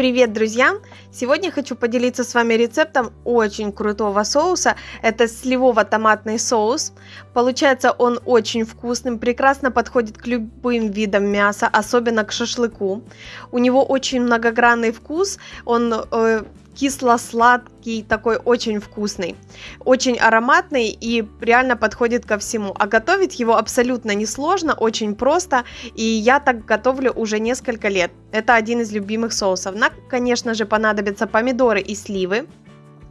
Привет, друзья! Сегодня хочу поделиться с вами рецептом очень крутого соуса. Это сливово-томатный соус. Получается он очень вкусным, прекрасно подходит к любым видам мяса, особенно к шашлыку. У него очень многогранный вкус, он э, кисло-сладкий, такой очень вкусный, очень ароматный и реально подходит ко всему. А готовить его абсолютно несложно, очень просто, и я так готовлю уже несколько лет. Это один из любимых соусов. Нам, конечно же, понадобятся помидоры и сливы.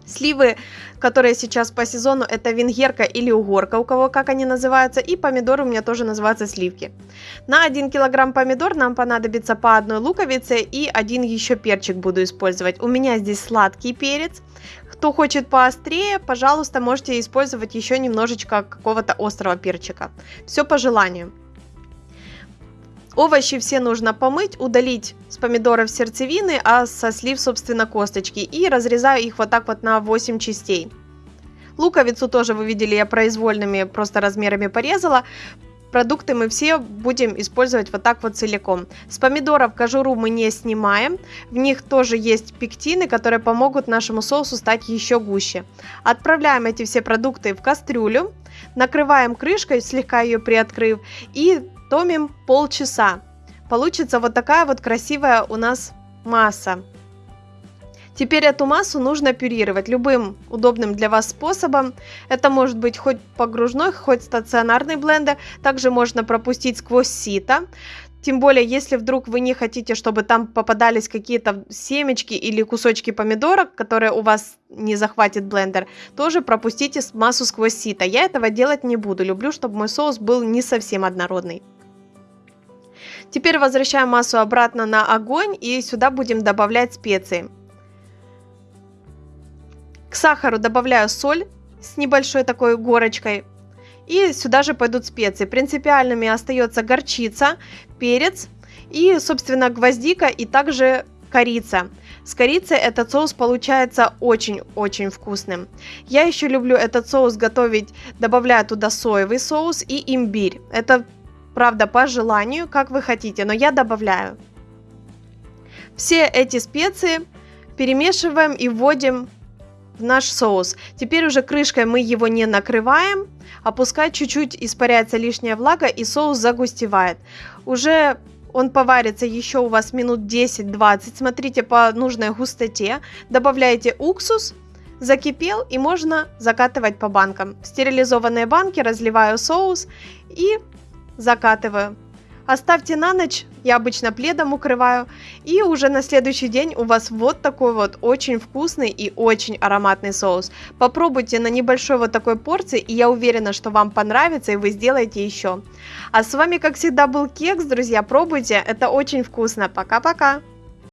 Сливы, которые сейчас по сезону, это венгерка или угорка, у кого как они называются, и помидоры у меня тоже называются сливки. На 1 килограмм помидор нам понадобится по одной луковице и один еще перчик буду использовать. У меня здесь сладкий перец. Кто хочет поострее, пожалуйста, можете использовать еще немножечко какого-то острого перчика. Все по желанию. Овощи все нужно помыть, удалить с помидоров сердцевины, а со слив, собственно, косточки. И разрезаю их вот так вот на 8 частей. Луковицу тоже вы видели, я произвольными просто размерами порезала. Продукты мы все будем использовать вот так вот целиком. С помидоров кожуру мы не снимаем. В них тоже есть пектины, которые помогут нашему соусу стать еще гуще. Отправляем эти все продукты в кастрюлю. Накрываем крышкой, слегка ее приоткрыв. И томим полчаса. Получится вот такая вот красивая у нас масса. Теперь эту массу нужно пюрировать любым удобным для вас способом. Это может быть хоть погружной, хоть стационарный блендер. Также можно пропустить сквозь сито. Тем более, если вдруг вы не хотите, чтобы там попадались какие-то семечки или кусочки помидорок, которые у вас не захватит блендер, тоже пропустите массу сквозь сито. Я этого делать не буду. Люблю, чтобы мой соус был не совсем однородный. Теперь возвращаем массу обратно на огонь и сюда будем добавлять специи. К сахару добавляю соль с небольшой такой горочкой. И сюда же пойдут специи. Принципиальными остается горчица, перец и, собственно, гвоздика и также корица. С корицей этот соус получается очень-очень вкусным. Я еще люблю этот соус готовить, добавляя туда соевый соус и имбирь. Это Правда, по желанию, как вы хотите, но я добавляю. Все эти специи перемешиваем и вводим в наш соус. Теперь уже крышкой мы его не накрываем, а пускай чуть-чуть испаряется лишняя влага и соус загустевает. Уже он поварится еще у вас минут 10-20, смотрите по нужной густоте. Добавляете уксус, закипел и можно закатывать по банкам. В стерилизованные банки разливаю соус и закатываю. Оставьте на ночь, я обычно пледом укрываю, и уже на следующий день у вас вот такой вот очень вкусный и очень ароматный соус. Попробуйте на небольшой вот такой порции, и я уверена, что вам понравится, и вы сделаете еще. А с вами, как всегда, был Кекс, друзья, пробуйте, это очень вкусно. Пока-пока!